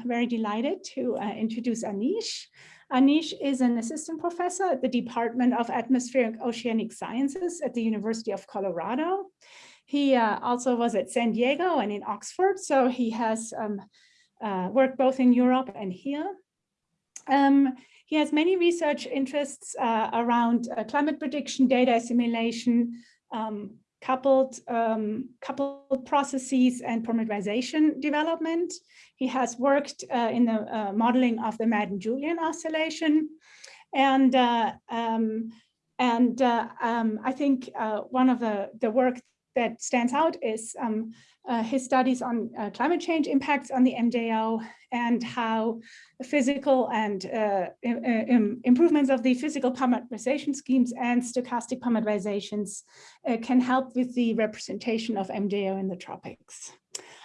I'm very delighted to uh, introduce Anish. Anish is an assistant professor at the Department of Atmospheric Oceanic Sciences at the University of Colorado. He uh, also was at San Diego and in Oxford, so he has um, uh, worked both in Europe and here. Um, he has many research interests uh, around uh, climate prediction, data assimilation, um, coupled, um, coupled processes and parameterization development. He has worked uh, in the uh, modeling of the Madden-Julian oscillation. And, uh, um, and uh, um, I think uh, one of the, the work that stands out is um, uh, his studies on uh, climate change impacts on the MJO and how physical and uh, Im improvements of the physical parameterization schemes and stochastic parameterizations uh, can help with the representation of MJO in the tropics.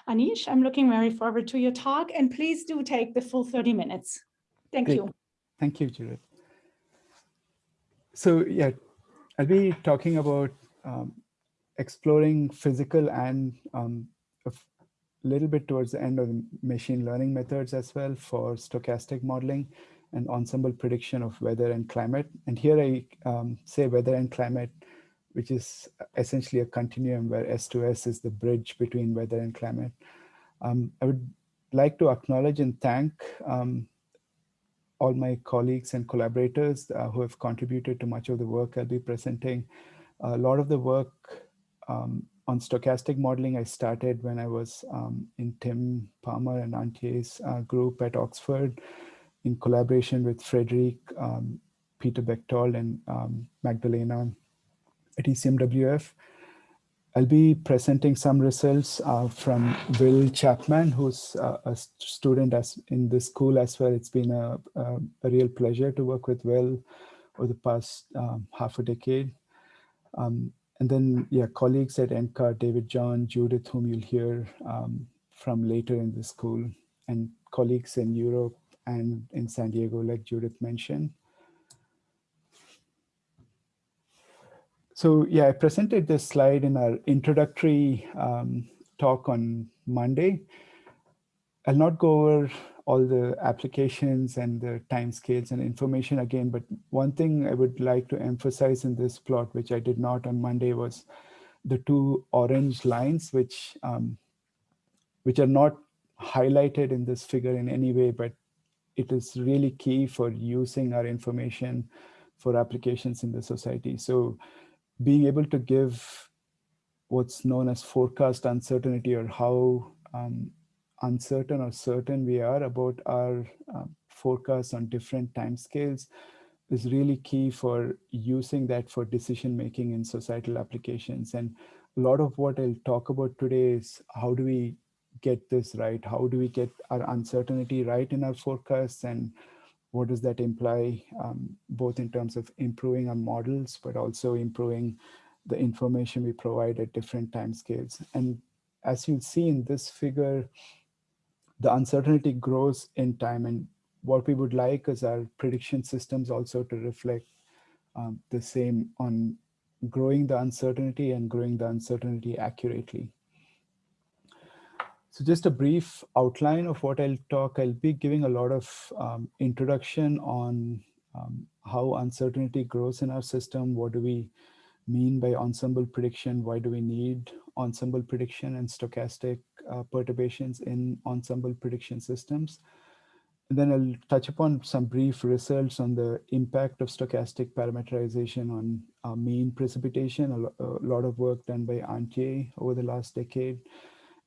Anish, I'm looking very forward to your talk and please do take the full 30 minutes. Thank Great. you. Thank you, Judith. So yeah, I'll be talking about um, exploring physical and um, a little bit towards the end of machine learning methods as well for stochastic modeling and ensemble prediction of weather and climate. And here I um, say weather and climate, which is essentially a continuum where S2S is the bridge between weather and climate. Um, I would like to acknowledge and thank um, all my colleagues and collaborators uh, who have contributed to much of the work I'll be presenting. A lot of the work um, on stochastic modeling, I started when I was um, in Tim Palmer and Antje's uh, group at Oxford in collaboration with Frederic, um, Peter Bechtold, and um, Magdalena at ECMWF. I'll be presenting some results uh, from Will Chapman, who's uh, a student as in this school as well. It's been a, a, a real pleasure to work with Will over the past um, half a decade. Um, and then, yeah, colleagues at NCAR, David John, Judith, whom you'll hear um, from later in the school, and colleagues in Europe and in San Diego, like Judith mentioned. So yeah, I presented this slide in our introductory um, talk on Monday. I'll not go over all the applications and the timescales and information again. But one thing I would like to emphasize in this plot, which I did not on Monday, was the two orange lines, which um, which are not highlighted in this figure in any way, but it is really key for using our information for applications in the society. So being able to give what's known as forecast uncertainty or how um, uncertain or certain we are about our uh, forecasts on different timescales is really key for using that for decision making in societal applications. And a lot of what I'll talk about today is how do we get this right? How do we get our uncertainty right in our forecasts? And what does that imply, um, both in terms of improving our models, but also improving the information we provide at different timescales. And as you'll see in this figure, the uncertainty grows in time. And what we would like is our prediction systems also to reflect um, the same on growing the uncertainty and growing the uncertainty accurately. So just a brief outline of what I'll talk. I'll be giving a lot of um, introduction on um, how uncertainty grows in our system. What do we mean by ensemble prediction? Why do we need ensemble prediction and stochastic uh, perturbations in ensemble prediction systems. And then I'll touch upon some brief results on the impact of stochastic parameterization on uh, mean precipitation, a, a, lot of work done by Antje over the last decade,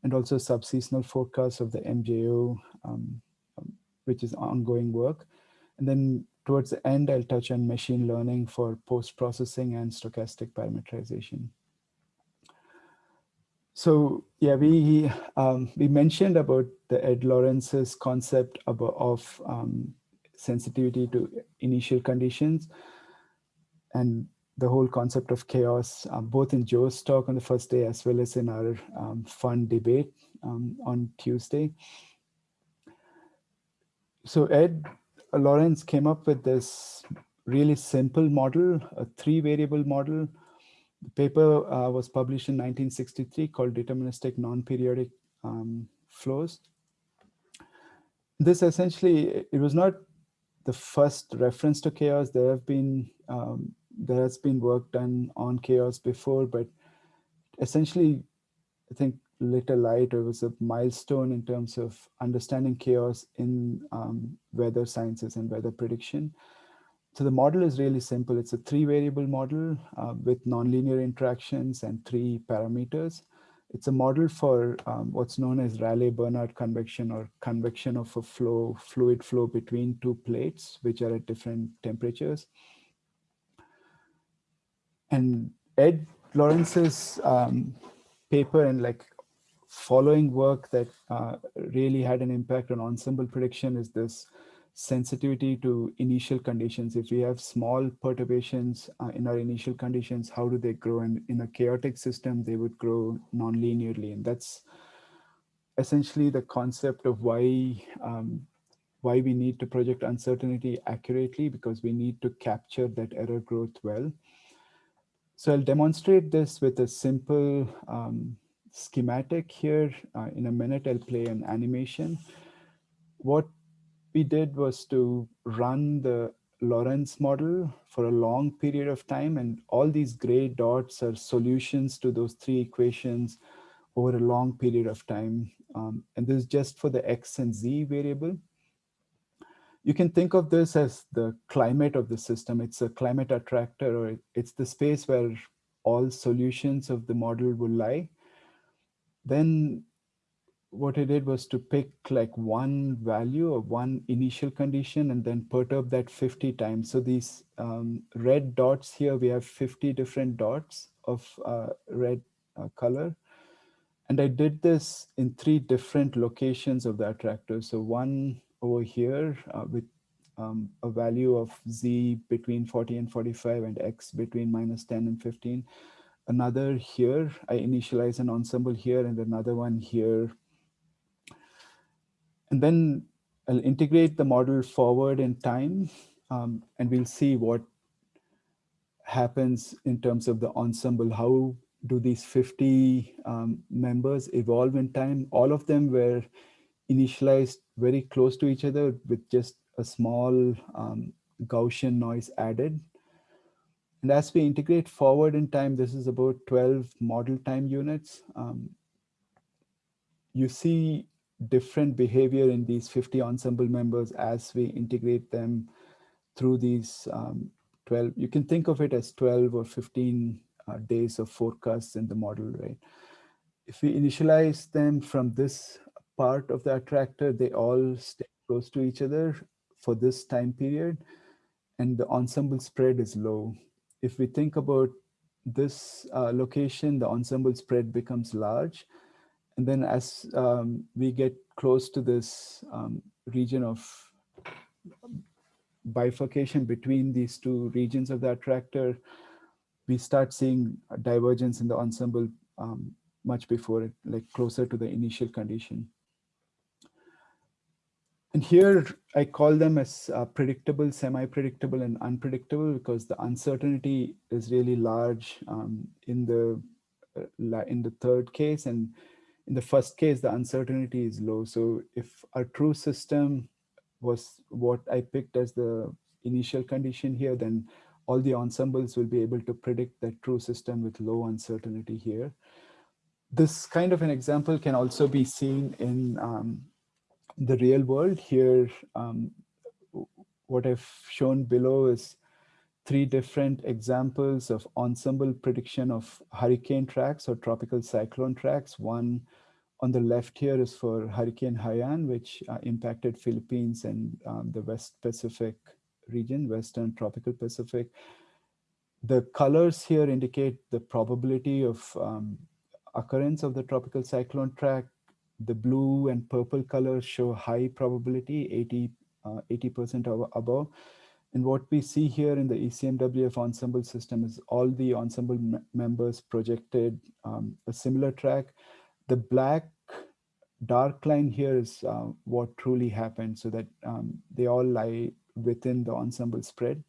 and also subseasonal forecasts of the MJO, um, um, which is ongoing work. And then towards the end, I'll touch on machine learning for post-processing and stochastic parameterization. So yeah, we um, we mentioned about the Ed Lorenz's concept about, of um, sensitivity to initial conditions and the whole concept of chaos, uh, both in Joe's talk on the first day as well as in our um, fun debate um, on Tuesday. So Ed Lorenz came up with this really simple model, a three variable model the paper uh, was published in 1963 called Deterministic Non-Periodic um, Flows. this essentially, it was not the first reference to chaos. There have been, um, there has been work done on chaos before, but essentially, I think lit a light or was a milestone in terms of understanding chaos in um, weather sciences and weather prediction. So the model is really simple. It's a three variable model uh, with nonlinear interactions and three parameters. It's a model for um, what's known as Rayleigh-Bénard convection or convection of a flow, fluid flow between two plates, which are at different temperatures. And Ed Lorenz's um, paper and like following work that uh, really had an impact on ensemble prediction is this sensitivity to initial conditions. If we have small perturbations uh, in our initial conditions, how do they grow? And in a chaotic system, they would grow non-linearly. And that's essentially the concept of why um, why we need to project uncertainty accurately because we need to capture that error growth well. So I'll demonstrate this with a simple um, schematic here. Uh, in a minute, I'll play an animation. What we did was to run the Lorenz model for a long period of time. And all these gray dots are solutions to those three equations over a long period of time. Um, and this is just for the X and Z variable. You can think of this as the climate of the system. It's a climate attractor, or it's the space where all solutions of the model will lie. Then what I did was to pick like one value or one initial condition and then perturb that 50 times. So these um, red dots here, we have 50 different dots of uh, red uh, color. And I did this in three different locations of the attractor. So one over here uh, with um, a value of z between 40 and 45 and x between minus 10 and 15. Another here, I initialize an ensemble here and another one here and then I'll integrate the model forward in time, um, and we'll see what happens in terms of the ensemble. How do these 50 um, members evolve in time? All of them were initialized very close to each other with just a small um, Gaussian noise added. And as we integrate forward in time, this is about 12 model time units. Um, you see different behavior in these 50 ensemble members as we integrate them through these um, 12, you can think of it as 12 or 15 uh, days of forecasts in the model, right? If we initialize them from this part of the attractor, they all stay close to each other for this time period, and the ensemble spread is low. If we think about this uh, location, the ensemble spread becomes large, and then as um, we get close to this um, region of bifurcation between these two regions of the attractor, we start seeing divergence in the ensemble um, much before it, like closer to the initial condition. And here I call them as uh, predictable, semi-predictable, and unpredictable because the uncertainty is really large um, in the uh, in the third case, and in the first case, the uncertainty is low. So if our true system was what I picked as the initial condition here, then all the ensembles will be able to predict that true system with low uncertainty here. This kind of an example can also be seen in um, the real world. Here, um, what I've shown below is three different examples of ensemble prediction of hurricane tracks or tropical cyclone tracks. One on the left here is for Hurricane Haiyan, which uh, impacted Philippines and um, the West Pacific region, Western tropical Pacific. The colors here indicate the probability of um, occurrence of the tropical cyclone track. The blue and purple colors show high probability, 80, 80% uh, above. And what we see here in the ECMWF ensemble system is all the ensemble members projected um, a similar track the black dark line here is uh, what truly happened so that um, they all lie within the ensemble spread.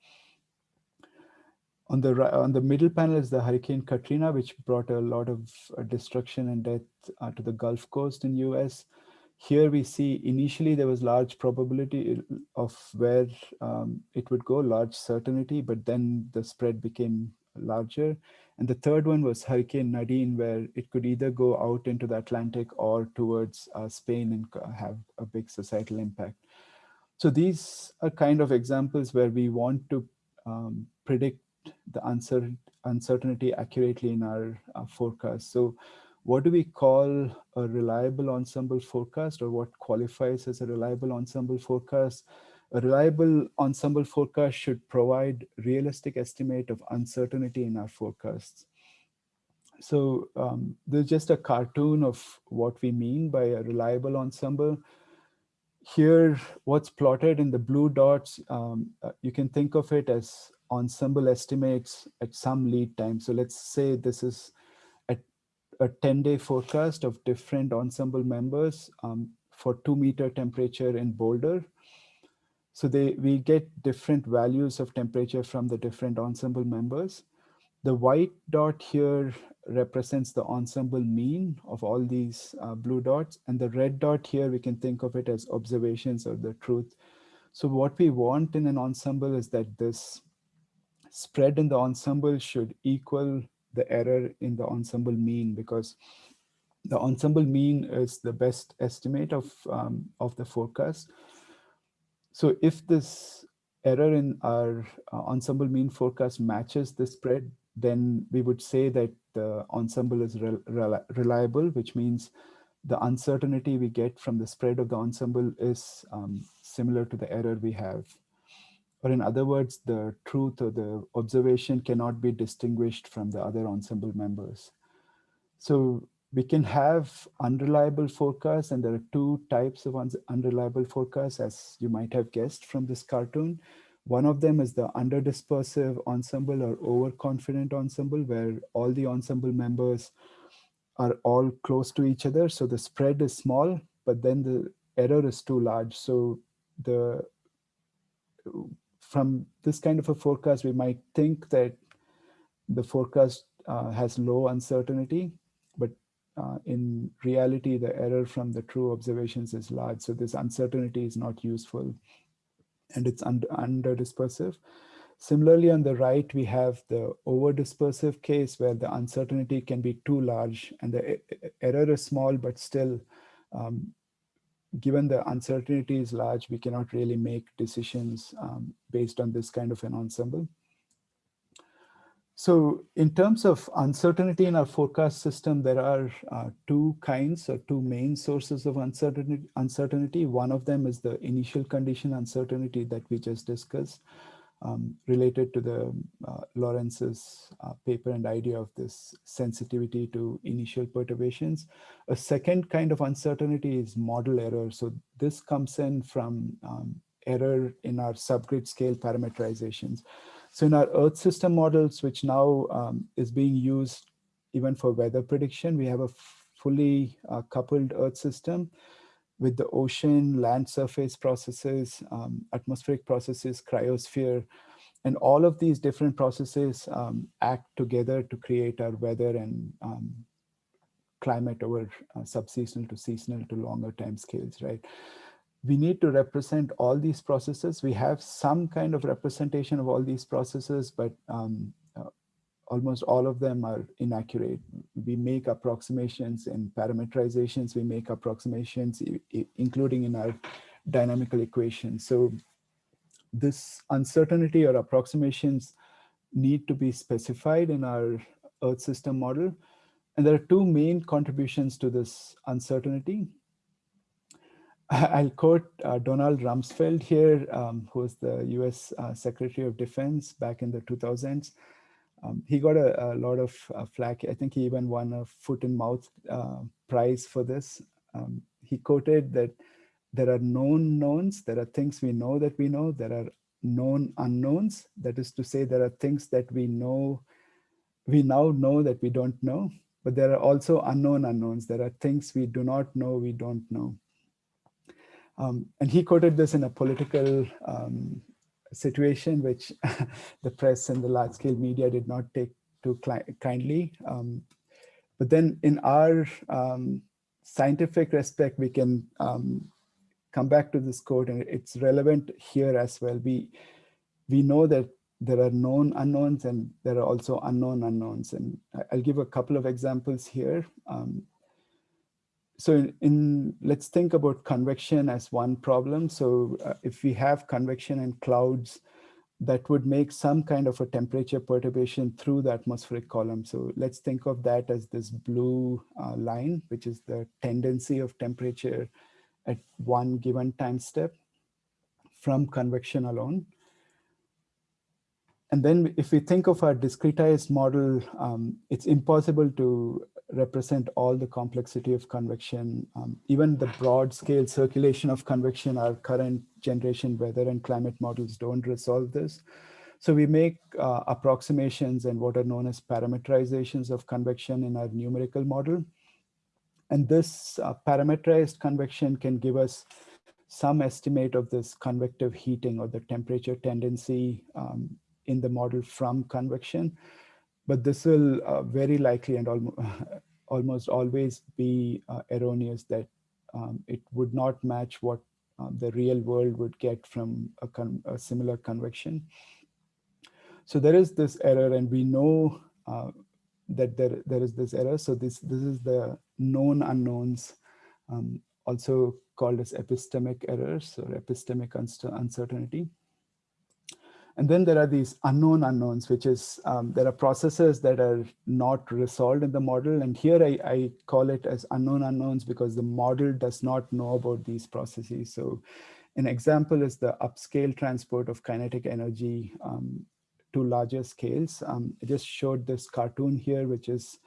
On the, on the middle panel is the Hurricane Katrina, which brought a lot of uh, destruction and death uh, to the Gulf Coast in US. here we see initially there was large probability of where um, it would go, large certainty, but then the spread became larger. And the third one was Hurricane Nadine, where it could either go out into the Atlantic or towards uh, Spain and have a big societal impact. So these are kind of examples where we want to um, predict the uncertainty accurately in our uh, forecast. So what do we call a reliable ensemble forecast or what qualifies as a reliable ensemble forecast? A reliable ensemble forecast should provide realistic estimate of uncertainty in our forecasts. So um, there's just a cartoon of what we mean by a reliable ensemble. Here, what's plotted in the blue dots, um, uh, you can think of it as ensemble estimates at some lead time. So let's say this is a 10 day forecast of different ensemble members um, for two meter temperature in Boulder. So they we get different values of temperature from the different ensemble members. The white dot here represents the ensemble mean of all these uh, blue dots. And the red dot here, we can think of it as observations or the truth. So what we want in an ensemble is that this spread in the ensemble should equal the error in the ensemble mean because the ensemble mean is the best estimate of, um, of the forecast. So if this error in our uh, ensemble mean forecast matches the spread, then we would say that the ensemble is reliable, which means the uncertainty we get from the spread of the ensemble is um, similar to the error we have. Or in other words, the truth or the observation cannot be distinguished from the other ensemble members. So we can have unreliable forecasts and there are two types of unreliable forecasts as you might have guessed from this cartoon. One of them is the underdispersive ensemble or overconfident ensemble where all the ensemble members are all close to each other. So the spread is small, but then the error is too large. So the from this kind of a forecast, we might think that the forecast uh, has low uncertainty, but uh, in reality, the error from the true observations is large. So this uncertainty is not useful and it's under, under dispersive. Similarly, on the right, we have the over dispersive case where the uncertainty can be too large and the error is small, but still um, given the uncertainty is large, we cannot really make decisions um, based on this kind of an ensemble. So in terms of uncertainty in our forecast system, there are uh, two kinds or two main sources of uncertainty, uncertainty. One of them is the initial condition uncertainty that we just discussed um, related to the uh, Lorenz's uh, paper and idea of this sensitivity to initial perturbations. A second kind of uncertainty is model error. So this comes in from um, error in our subgrid scale parameterizations. So in our Earth system models, which now um, is being used even for weather prediction, we have a fully uh, coupled Earth system with the ocean, land surface processes, um, atmospheric processes, cryosphere, and all of these different processes um, act together to create our weather and um, climate over uh, subseasonal to seasonal to longer time scales, right? We need to represent all these processes. We have some kind of representation of all these processes, but um, almost all of them are inaccurate. We make approximations in parameterizations, we make approximations, including in our dynamical equations. So this uncertainty or approximations need to be specified in our Earth system model. And there are two main contributions to this uncertainty. I'll quote uh, Donald Rumsfeld here, um, who was the US uh, Secretary of Defense back in the 2000s. Um, he got a, a lot of uh, flack. I think he even won a foot and mouth uh, prize for this. Um, he quoted that there are known knowns, there are things we know that we know, there are known unknowns. That is to say, there are things that we know, we now know that we don't know, but there are also unknown unknowns. There are things we do not know, we don't know. Um, and he quoted this in a political um, situation which the press and the large scale media did not take too kindly. Um, but then in our um, scientific respect, we can um, come back to this quote and it's relevant here as well. We, we know that there are known unknowns and there are also unknown unknowns. And I'll give a couple of examples here. Um, so in, in, let's think about convection as one problem. So uh, if we have convection and clouds, that would make some kind of a temperature perturbation through the atmospheric column. So let's think of that as this blue uh, line, which is the tendency of temperature at one given time step from convection alone. And then if we think of our discretized model, um, it's impossible to represent all the complexity of convection, um, even the broad scale circulation of convection, our current generation weather and climate models don't resolve this. So we make uh, approximations and what are known as parameterizations of convection in our numerical model. And this uh, parameterized convection can give us some estimate of this convective heating or the temperature tendency um, in the model from convection but this will uh, very likely and almost, almost always be uh, erroneous that um, it would not match what uh, the real world would get from a, a, similar convection. So there is this error and we know uh, that there, there is this error. So this, this is the known unknowns, um, also called as epistemic errors or epistemic uncertainty. And then there are these unknown unknowns, which is um, there are processes that are not resolved in the model. And here I, I, call it as unknown unknowns because the model does not know about these processes. So an example is the upscale transport of kinetic energy um, to larger scales. Um, I just showed this cartoon here, which is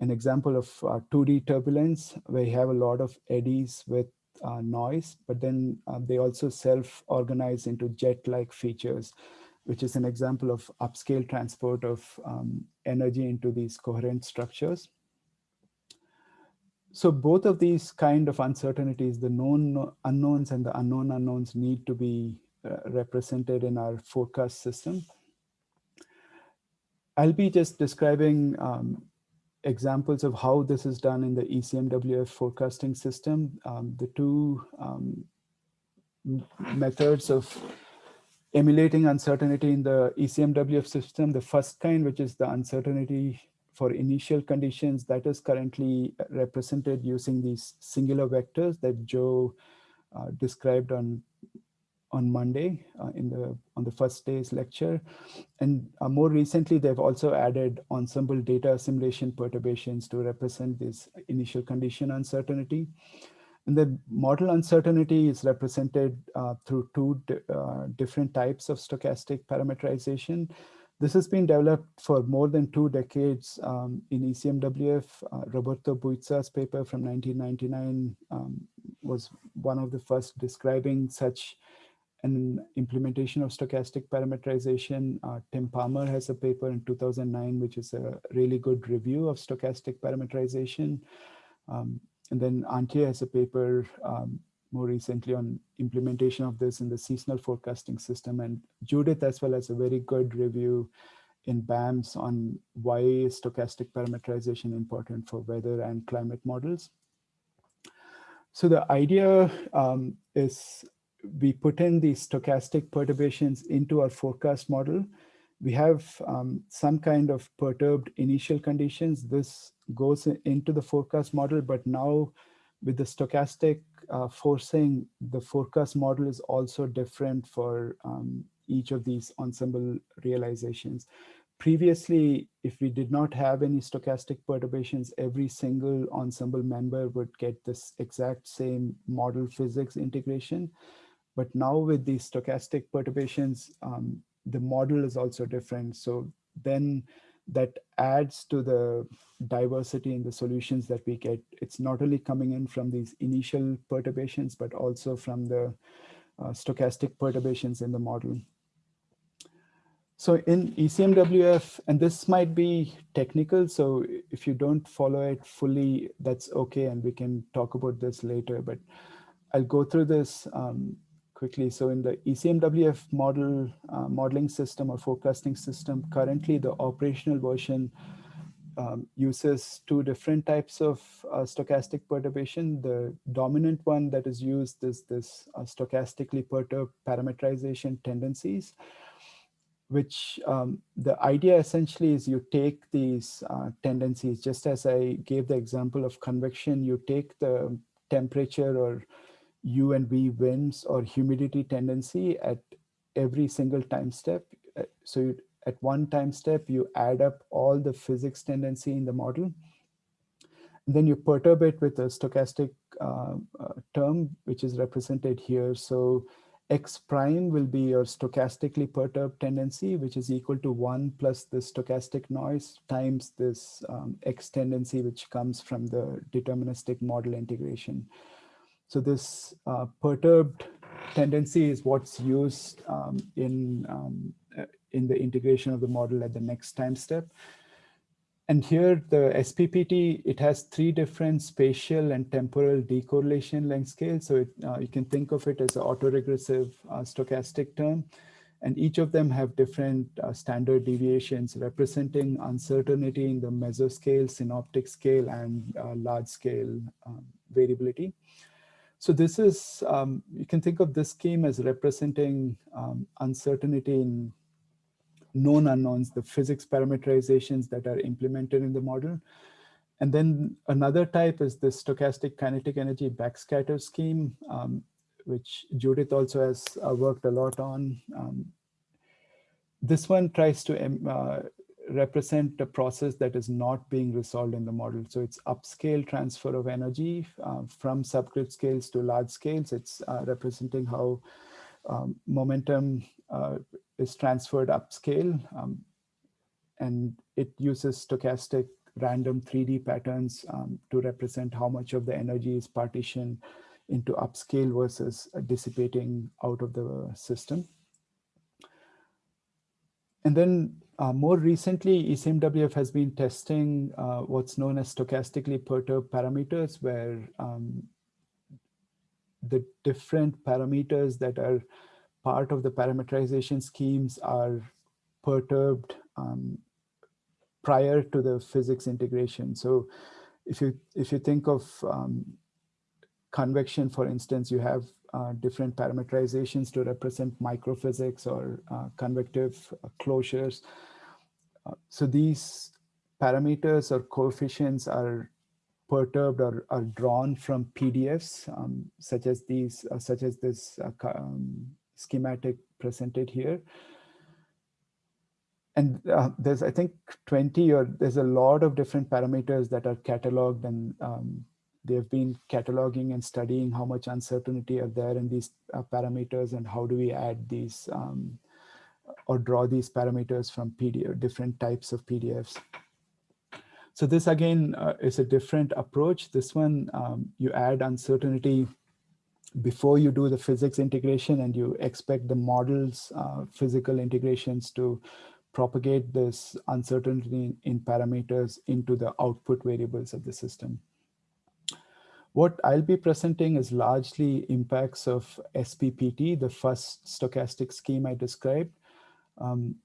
an example of uh, 2D turbulence, where you have a lot of eddies with uh, noise, but then uh, they also self-organize into jet-like features, which is an example of upscale transport of um, energy into these coherent structures. So both of these kind of uncertainties, the known unknowns and the unknown unknowns need to be uh, represented in our forecast system. I'll be just describing um, examples of how this is done in the ECMWF forecasting system. Um, the two um, methods of emulating uncertainty in the ECMWF system, the first kind, which is the uncertainty for initial conditions, that is currently represented using these singular vectors that Joe uh, described on on Monday uh, in the on the first day's lecture. And uh, more recently, they've also added ensemble data assimilation perturbations to represent this initial condition uncertainty. And the model uncertainty is represented uh, through two uh, different types of stochastic parameterization. This has been developed for more than two decades um, in ECMWF. Uh, Roberto Buizza's paper from 1999 um, was one of the first describing such an implementation of stochastic parameterization. Uh, Tim Palmer has a paper in 2009, which is a really good review of stochastic parameterization. Um, and then Antje has a paper um, more recently on implementation of this in the seasonal forecasting system. And Judith as well as a very good review in BAMS on why stochastic parameterization important for weather and climate models. So the idea um, is we put in these stochastic perturbations into our forecast model. We have um, some kind of perturbed initial conditions. This goes into the forecast model, but now with the stochastic uh, forcing, the forecast model is also different for um, each of these ensemble realizations. Previously, if we did not have any stochastic perturbations, every single ensemble member would get this exact same model physics integration. But now with these stochastic perturbations, um, the model is also different. So then that adds to the diversity in the solutions that we get. It's not only coming in from these initial perturbations, but also from the uh, stochastic perturbations in the model. So in ECMWF, and this might be technical, so if you don't follow it fully, that's okay, and we can talk about this later, but I'll go through this um, quickly. So in the ECMWF model uh, modeling system or forecasting system, currently the operational version um, uses two different types of uh, stochastic perturbation. The dominant one that is used is this uh, stochastically perturbed parametrization tendencies, which um, the idea essentially is you take these uh, tendencies, just as I gave the example of convection, you take the temperature or U and V winds or humidity tendency at every single time step. Uh, so you, at one time step, you add up all the physics tendency in the model. And then you perturb it with a stochastic uh, uh, term, which is represented here. So x prime will be your stochastically perturbed tendency, which is equal to one plus the stochastic noise times this um, x tendency, which comes from the deterministic model integration. So this uh, perturbed tendency is what's used um, in um, in the integration of the model at the next time step. And here the SPPT, it has three different spatial and temporal decorrelation length scales. So it, uh, you can think of it as an autoregressive uh, stochastic term. And each of them have different uh, standard deviations representing uncertainty in the mesoscale, synoptic scale, and uh, large scale um, variability. So this is, um, you can think of this scheme as representing um, uncertainty in known unknowns, the physics parameterizations that are implemented in the model. And then another type is the stochastic kinetic energy backscatter scheme, um, which Judith also has uh, worked a lot on. Um, this one tries to um, uh, represent a process that is not being resolved in the model. So it's upscale transfer of energy uh, from subgrid scales to large scales. It's uh, representing how um, momentum uh, is transferred upscale um, and it uses stochastic random 3D patterns um, to represent how much of the energy is partitioned into upscale versus dissipating out of the system. And then uh, more recently, ECMWF has been testing uh, what's known as stochastically perturbed parameters, where um, the different parameters that are part of the parameterization schemes are perturbed um, prior to the physics integration. So if you if you think of um, convection, for instance, you have uh, different parameterizations to represent microphysics or uh, convective closures. So these parameters or coefficients are perturbed or are drawn from PDFs, um, such as these, uh, such as this uh, um, schematic presented here. And uh, there's, I think, 20 or there's a lot of different parameters that are cataloged and um, they've been cataloging and studying how much uncertainty are there in these uh, parameters and how do we add these um, or draw these parameters from PDF, different types of PDFs. So this again uh, is a different approach. This one, um, you add uncertainty before you do the physics integration and you expect the models uh, physical integrations to propagate this uncertainty in parameters into the output variables of the system. What I'll be presenting is largely impacts of SPPT, the first stochastic scheme I described. Um,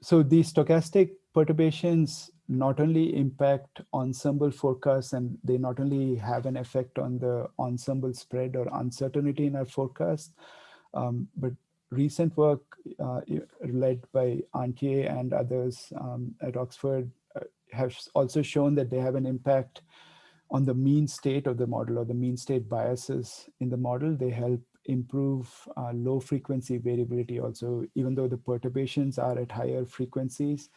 so these stochastic perturbations not only impact ensemble forecasts and they not only have an effect on the ensemble spread or uncertainty in our forecast, um, but recent work uh, led by Antje and others um, at Oxford uh, has also shown that they have an impact on the mean state of the model or the mean state biases in the model. They help improve uh, low frequency variability also, even though the perturbations are at higher frequencies,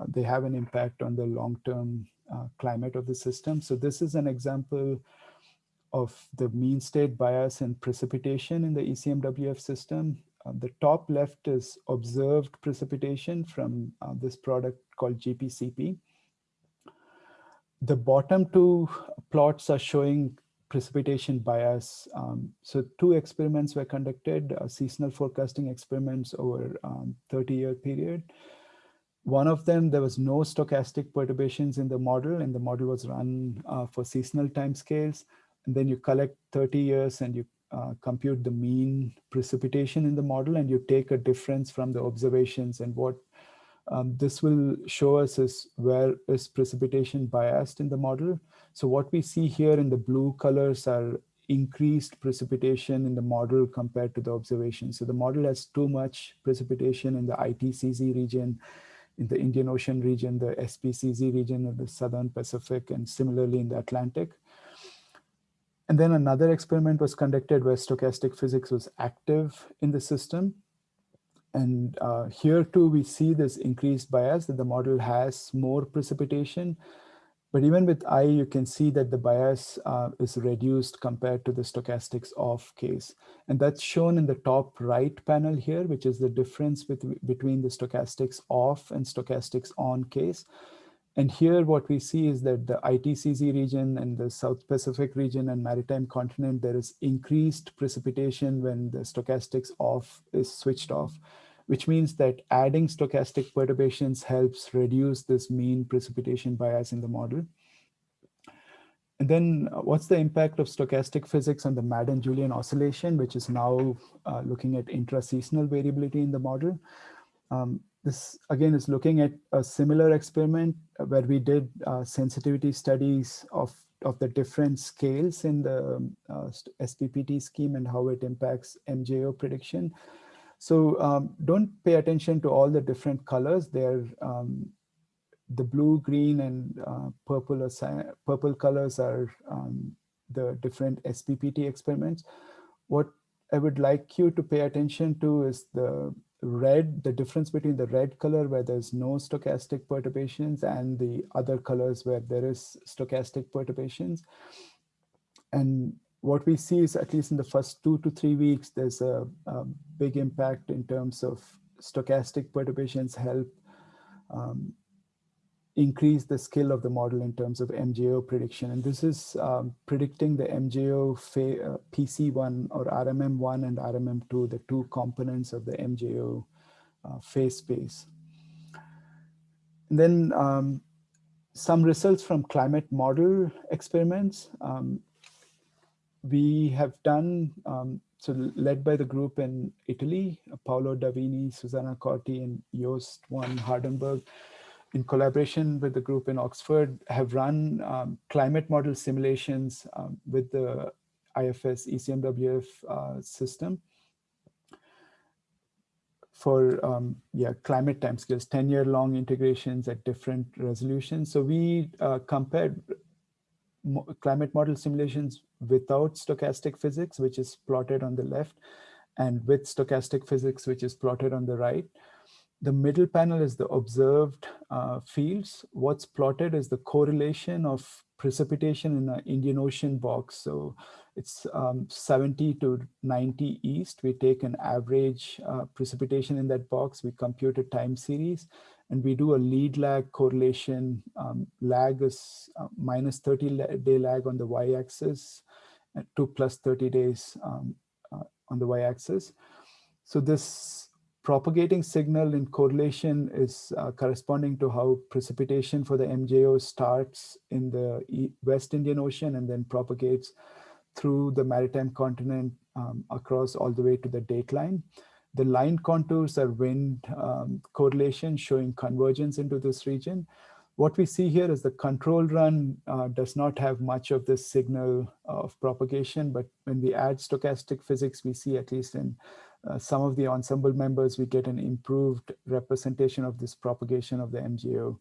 uh, they have an impact on the long-term uh, climate of the system. So this is an example of the mean state bias and precipitation in the ECMWF system. Uh, the top left is observed precipitation from uh, this product called GPCP. The bottom two plots are showing precipitation bias. Um, so two experiments were conducted, uh, seasonal forecasting experiments over 30-year um, period. One of them, there was no stochastic perturbations in the model and the model was run uh, for seasonal timescales. And then you collect 30 years and you uh, compute the mean precipitation in the model and you take a difference from the observations and what um, this will show us is where is precipitation biased in the model. So what we see here in the blue colors are increased precipitation in the model compared to the observation. So the model has too much precipitation in the ITCZ region, in the Indian Ocean region, the SPCZ region of the Southern Pacific, and similarly in the Atlantic. And then another experiment was conducted where stochastic physics was active in the system. And uh, here too, we see this increased bias that the model has more precipitation, but even with I, you can see that the bias uh, is reduced compared to the stochastics off case. And that's shown in the top right panel here, which is the difference with, between the stochastics off and stochastics on case. And here what we see is that the ITCZ region and the South Pacific region and maritime continent, there is increased precipitation when the stochastics off is switched off which means that adding stochastic perturbations helps reduce this mean precipitation bias in the model. And then uh, what's the impact of stochastic physics on the Madden-Julian oscillation, which is now uh, looking at intra-seasonal variability in the model. Um, this again is looking at a similar experiment where we did uh, sensitivity studies of, of the different scales in the uh, SPPT scheme and how it impacts MJO prediction. So um, don't pay attention to all the different colors. They're um, the blue, green, and uh, purple, or purple colors are um, the different SPPT experiments. What I would like you to pay attention to is the red, the difference between the red color where there's no stochastic perturbations and the other colors where there is stochastic perturbations. And what we see is at least in the first two to three weeks, there's a, a big impact in terms of stochastic perturbations help um, increase the skill of the model in terms of MJO prediction. And this is um, predicting the MJO uh, PC1 or RMM1 and RMM2, the two components of the MJO uh, phase space. And then um, some results from climate model experiments. Um, we have done, um, so led by the group in Italy, Paolo Davini, Susanna Corti, and Jost van Hardenberg, in collaboration with the group in Oxford, have run um, climate model simulations um, with the IFS ECMWF uh, system for um, yeah climate timescales, 10 year long integrations at different resolutions. So we uh, compared climate model simulations without stochastic physics, which is plotted on the left, and with stochastic physics, which is plotted on the right. The middle panel is the observed uh, fields. What's plotted is the correlation of precipitation in an Indian Ocean box. So it's um, 70 to 90 east. We take an average uh, precipitation in that box. We compute a time series and we do a lead lag correlation. Um, lag is uh, minus 30 day lag on the y-axis, and 2 plus 30 days um, uh, on the y-axis. So this propagating signal in correlation is uh, corresponding to how precipitation for the MJO starts in the West Indian Ocean and then propagates through the maritime continent um, across all the way to the dateline. The line contours are wind um, correlation showing convergence into this region. What we see here is the control run uh, does not have much of this signal of propagation, but when we add stochastic physics, we see at least in uh, some of the ensemble members, we get an improved representation of this propagation of the MJO.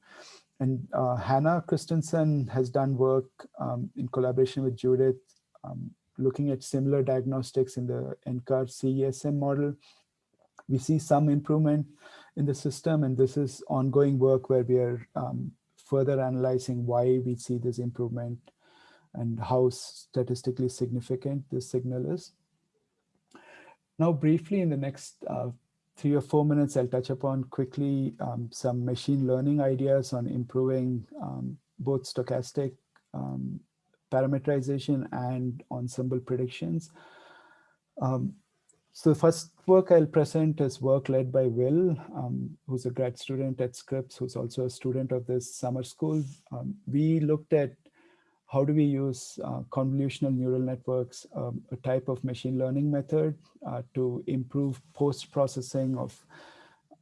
And uh, Hannah Christensen has done work um, in collaboration with Judith, um, looking at similar diagnostics in the NCAR CESM model we see some improvement in the system, and this is ongoing work where we are um, further analyzing why we see this improvement and how statistically significant this signal is. Now, briefly in the next uh, three or four minutes, I'll touch upon quickly um, some machine learning ideas on improving um, both stochastic um, parameterization and ensemble predictions. Um, so the first work I'll present is work led by Will, um, who's a grad student at Scripps, who's also a student of this summer school. Um, we looked at how do we use uh, convolutional neural networks, um, a type of machine learning method uh, to improve post-processing of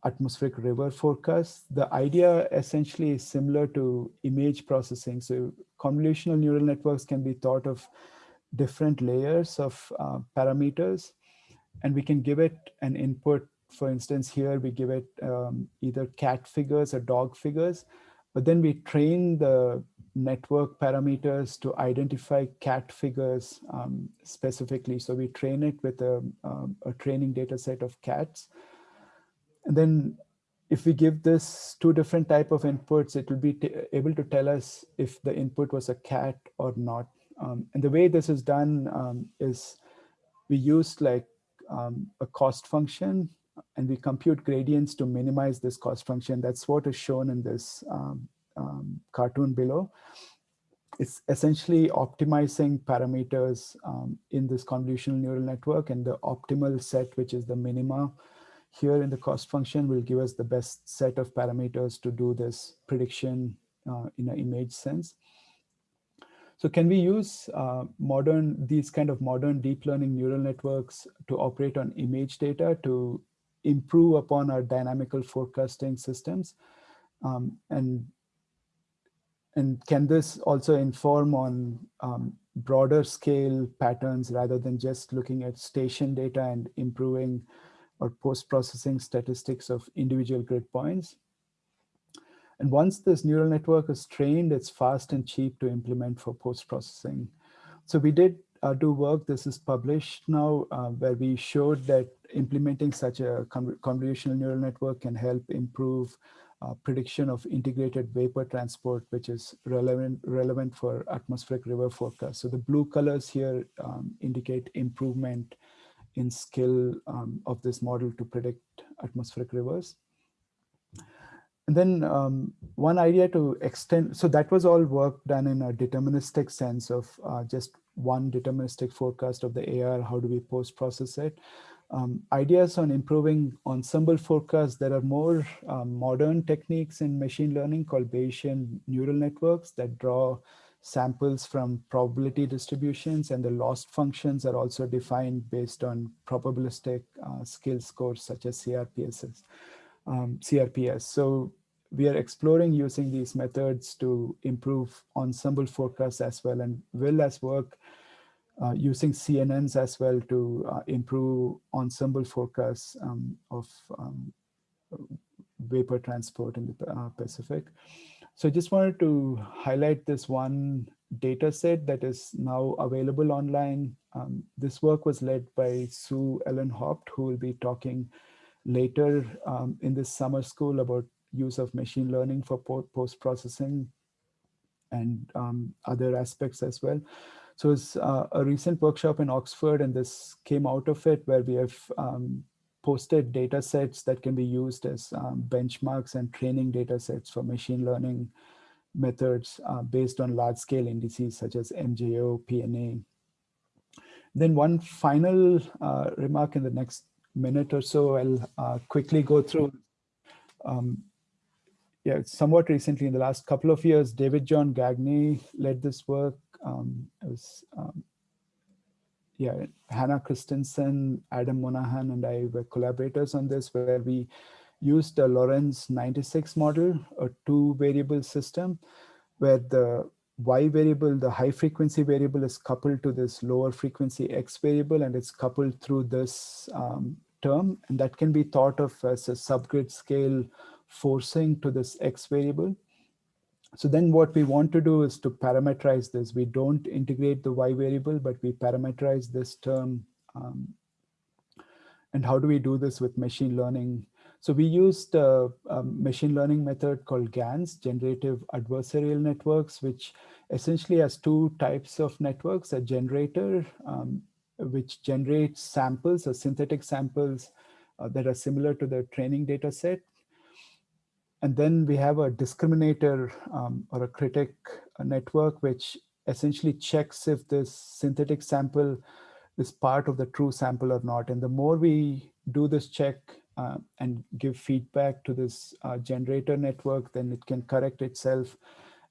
atmospheric river forecasts. The idea essentially is similar to image processing. So convolutional neural networks can be thought of different layers of uh, parameters, and we can give it an input. For instance, here we give it um, either cat figures or dog figures, but then we train the network parameters to identify cat figures um, specifically. So we train it with a, um, a training data set of cats. And then if we give this two different type of inputs, it will be able to tell us if the input was a cat or not. Um, and the way this is done um, is we use like um, a cost function and we compute gradients to minimize this cost function. That's what is shown in this um, um, cartoon below. It's essentially optimizing parameters um, in this convolutional neural network and the optimal set, which is the minima here in the cost function will give us the best set of parameters to do this prediction uh, in an image sense. So can we use uh, modern, these kind of modern deep learning neural networks to operate on image data to improve upon our dynamical forecasting systems? Um, and, and can this also inform on um, broader scale patterns rather than just looking at station data and improving or post-processing statistics of individual grid points. And once this neural network is trained, it's fast and cheap to implement for post-processing. So we did uh, do work, this is published now, uh, where we showed that implementing such a convolutional neural network can help improve uh, prediction of integrated vapor transport, which is relevant, relevant for atmospheric river forecast. So the blue colors here um, indicate improvement in skill um, of this model to predict atmospheric rivers. And then um, one idea to extend, so that was all work done in a deterministic sense of uh, just one deterministic forecast of the AR, how do we post-process it. Um, ideas on improving ensemble forecasts, there are more um, modern techniques in machine learning called Bayesian neural networks that draw samples from probability distributions and the loss functions are also defined based on probabilistic uh, skill scores such as CRPSs, um, CRPS. So we are exploring using these methods to improve ensemble forecasts as well and will as work uh, using CNNs as well to uh, improve ensemble forecasts um, of um, vapor transport in the uh, Pacific. So I just wanted to highlight this one data set that is now available online. Um, this work was led by Sue Ellen Haupt, who will be talking later um, in this summer school about use of machine learning for post-processing and um, other aspects as well. So it's uh, a recent workshop in Oxford, and this came out of it where we have um, posted data sets that can be used as um, benchmarks and training data sets for machine learning methods uh, based on large scale indices such as MJO, PNA. Then one final uh, remark in the next minute or so, I'll uh, quickly go through. Um, yeah, somewhat recently in the last couple of years, David John Gagne led this work. Um, it was um, yeah, Hannah Christensen, Adam Monahan, and I were collaborators on this, where we used a Lorenz 96 model, a two variable system, where the y variable, the high frequency variable is coupled to this lower frequency x variable, and it's coupled through this um, term. And that can be thought of as a subgrid scale forcing to this x variable. So then what we want to do is to parameterize this. We don't integrate the y variable, but we parameterize this term. Um, and how do we do this with machine learning? So we used a, a, machine learning method called GANs, Generative Adversarial Networks, which essentially has two types of networks, a generator, um, which generates samples or synthetic samples uh, that are similar to the training data set, and then we have a discriminator um, or a critic a network, which essentially checks if this synthetic sample is part of the true sample or not. And the more we do this check uh, and give feedback to this uh, generator network, then it can correct itself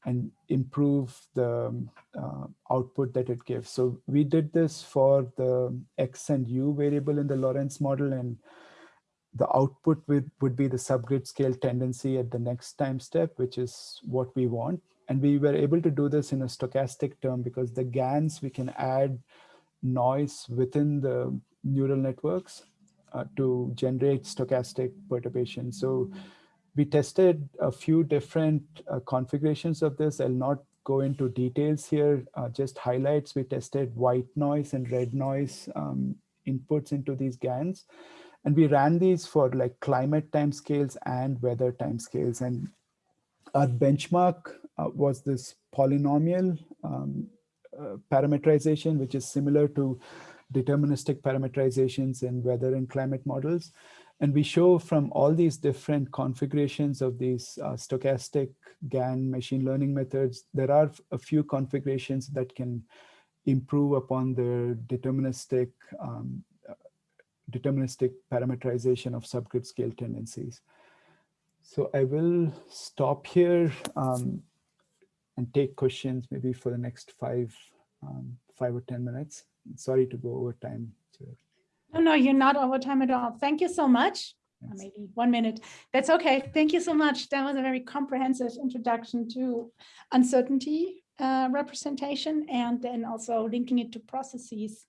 and improve the um, uh, output that it gives. So we did this for the X and U variable in the Lorenz model. And the output would, would be the subgrid scale tendency at the next time step, which is what we want. And we were able to do this in a stochastic term because the GANs, we can add noise within the neural networks uh, to generate stochastic perturbation. So we tested a few different uh, configurations of this. I'll not go into details here, uh, just highlights. We tested white noise and red noise um, inputs into these GANs. And we ran these for like climate timescales and weather timescales. And our benchmark uh, was this polynomial um, uh, parameterization, which is similar to deterministic parameterizations in weather and climate models. And we show from all these different configurations of these uh, stochastic GAN machine learning methods, there are a few configurations that can improve upon the deterministic um, deterministic parameterization of subgrid scale tendencies. So I will stop here um, and take questions maybe for the next five, um, five or 10 minutes. Sorry to go over time. No, no, you're not over time at all. Thank you so much. Yes. Maybe one minute. That's okay. Thank you so much. That was a very comprehensive introduction to uncertainty uh, representation and then also linking it to processes.